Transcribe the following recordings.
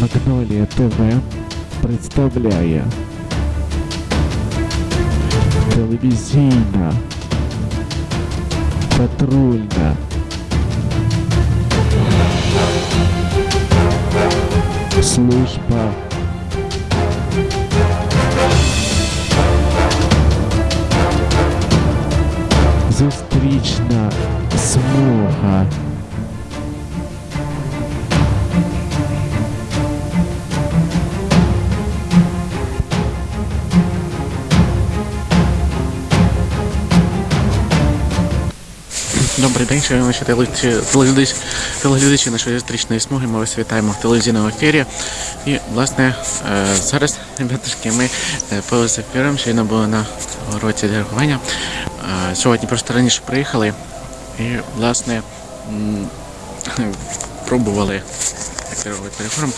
Магнолія ТВ представляє телевізійна патрульна служба зустрічна смуга. Добрий день, шановні телеглядачі, нашої зустрічної смуги. Ми вас вітаємо в телевізійному ефірі. І, власне, е, зараз, ребятушки, ми е, поза ефіром щойно були на уроці диригування. Е, Сьогодні просто раніше приїхали і, власне, пробували як диригувати переговором.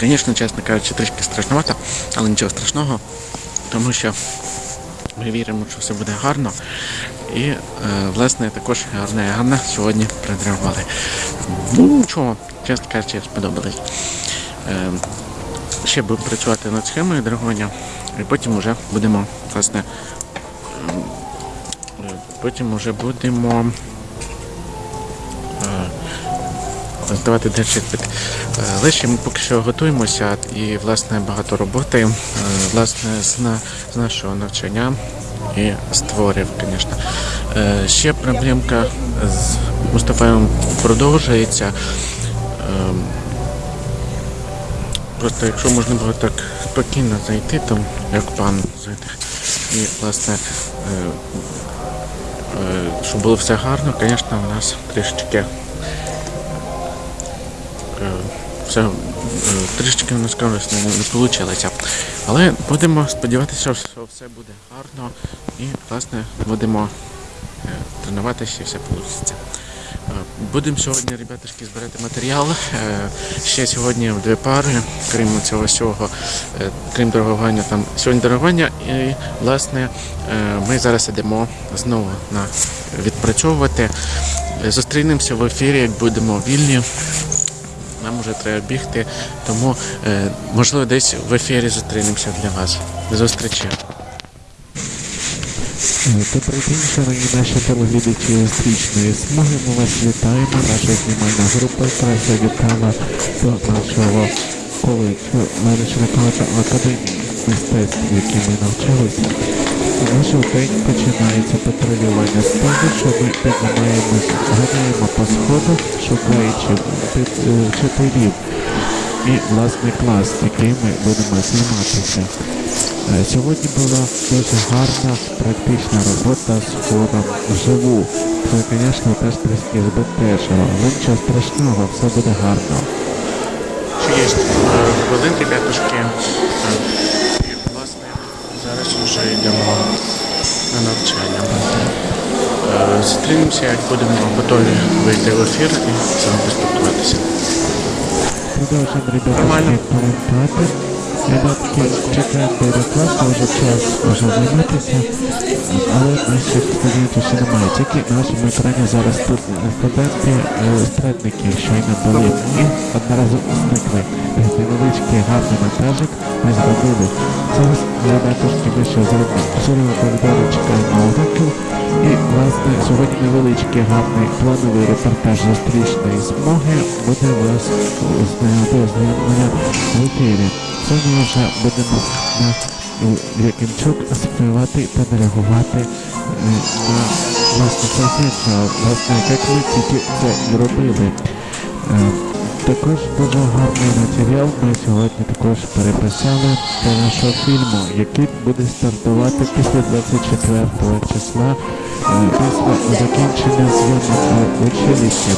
Звісно, чесно кажучи, трішки страшновато, але нічого страшного, тому що ми віримо, що все буде гарно. І, е, власне, також гарне гарне сьогодні придривали. Ну, нічого, чесно кажучи, сподобалось. Е, ще будемо працювати над схемою драгоня, і потім вже будемо, власне, ем, е, потім вже будемо е, здавати далі іспит. Е, ми поки що готуємося і, власне, багато роботи, е, власне, з, на, з нашого навчання і створів, звісно. Е, Ще проблемка з Мустафаєм продовжується. Ем, Просто якщо можна було так спокійно зайти, там, як пан зайти, і, власне, е, е, щоб було все гарно, звісно, у нас трішечки е, все е, трішечки в нас не, не вийшло. Але будемо сподіватися, що все буде гарно і, власне, будемо е, тренуватися і все вийде. Будемо сьогодні, ребятушки, збирати матеріал. Е, Ще сьогодні дві пари, крім цього всього, крім дорогування, там сьогодні дорогування. І, власне, ми зараз йдемо знову на відпрацьовувати. Зустрінемося в ефірі, як будемо вільні. Нам вже треба бігти, тому е, можливо десь в ефірі зустрінемося для вас. До зустрічі. Добрий день, шановні наші телеглядачі стрічної смуги. Ми вас вітаємо. Наша знімальна група якраз завітала до нашого коледжу коледжа Академії мистецтв, в ми навчалися. І наш день починається патрулювання з того, що ми піднімаємось, ганяємо по сходах, шукаючи е, вчителів і власний клас, який ми будемо займатися. Е, Сьогодні була дуже гарна практична робота з хором вживу. Це, звісно, теж трішки збентежило, але нічого страшного, все буде гарно. Що є хвилин, ребятушки. Е, І, власне, зараз вже йдемо на навчання. Е, Зустрінемося, як будемо готові вийти в ефір і з вами поспілкуватися. Нормально. Ребятки, чекаємо переклад, вже час вже займатися, але наших студентів ще немає. Тільки на нашому екрані зараз тут студенти, е, страдники щойно були і одноразово зникли. Е, Невеличкий гарний монтажик ми зробили. Зараз ребятушки ми ще зробимо. Зорова коридору чекаємо уроків. І, власне, сьогодні невеличкий гарний плановий репортаж зустрічної змоги буде вас ознайомлення в ефірі. Сьогодні вже будемо на Якимчук співати та реагувати е, на власне фільм, власне, як ми тільки це і робили. Е, Також дуже гарний матеріал ми сьогодні також переписали для нашого фільму, який буде стартувати після 24 числа, е, після закінчення зйомок в училищі.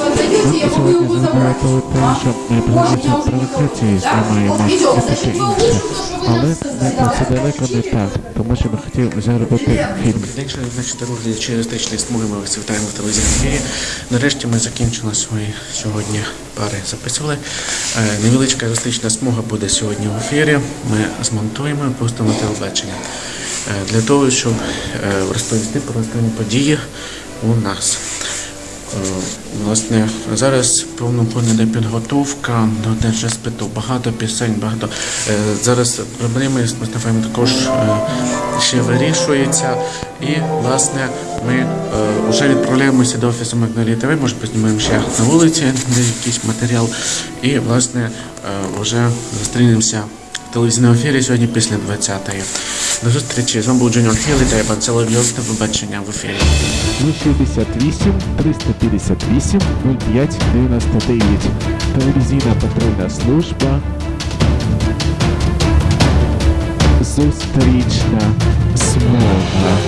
Нам сьогодні згадали про те, що ми повністю провокації знімаємо і таке інше. Але ми про це далеко не так, тому що ми хотіли вже робити фільм. День, шановні наші телеглядачі туристичної смуги, ми вас вітаємо в телевізійному ефірі. Нарешті ми закінчили свої сьогодні пари записували. Е, Невеличка туристична смуга буде сьогодні в ефірі. Ми змонтуємо і пустимо телебачення. Е, Для того, щоб е, розповісти про останні події у нас. Власне, зараз ходом йде підготовка до держреспиту. Багато пісень, багато. Е, Зараз проблеми з Мустафаєм також е, ще вирішуються. І, власне, ми вже відправляємося до офісу Магнолії ТВ, може познімаємо ще на вулиці, де якийсь матеріал. І, власне, вже зустрінемося в телевізійному ефірі сьогодні після 20-ї. До зустрічі. З вами був Джуніор Хіл та Іван Соловйов. До побачення в ефірі. 068 358 05 99. Телевізійна патрульна служба. Зустрічна змова.